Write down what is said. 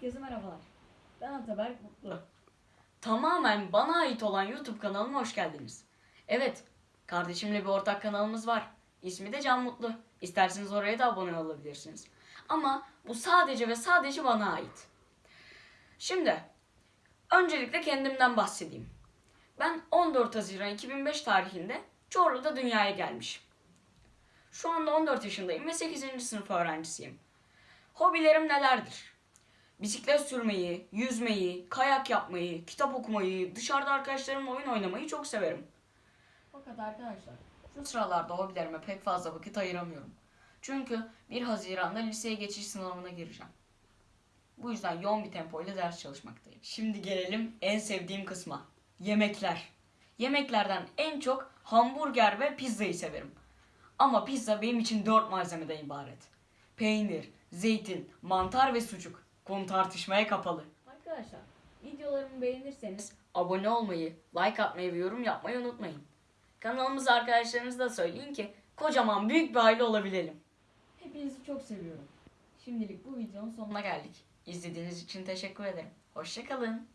Herkese merhabalar. Ben Ataberk Mutlu. Tamamen bana ait olan YouTube kanalıma hoş geldiniz. Evet, kardeşimle bir ortak kanalımız var. İsmi de Can Mutlu. İsterseniz oraya da abone olabilirsiniz. Ama bu sadece ve sadece bana ait. Şimdi, öncelikle kendimden bahsedeyim. Ben 14 Haziran 2005 tarihinde Çorlu'da dünyaya gelmişim. Şu anda 14 yaşındayım ve 8. sınıf öğrencisiyim. Hobilerim nelerdir? Bisiklet sürmeyi, yüzmeyi, kayak yapmayı, kitap okumayı, dışarıda arkadaşlarımla oyun oynamayı çok severim. Fakat arkadaşlar Şu sıralarda hobilerime pek fazla vakit ayıramıyorum. Çünkü 1 Haziran'da liseye geçiş sınavına gireceğim. Bu yüzden yoğun bir tempo ile ders çalışmaktayım. Şimdi gelelim en sevdiğim kısma. Yemekler. Yemeklerden en çok hamburger ve pizzayı severim. Ama pizza benim için 4 malzemeden ibaret. Peynir, zeytin, mantar ve sucuk. Konu tartışmaya kapalı. arkadaşlar videolarımı beğenirseniz Abone olmayı, like atmayı ve yorum yapmayı unutmayın. Kanalımıza arkadaşlarınızla söyleyin ki kocaman büyük bir aile olabilelim. hepinizi çok seviyorum. Şimdilik bu videonun sonuna Sonuna geldik. İzlediğiniz için teşekkür ederim. Hoşçakalın.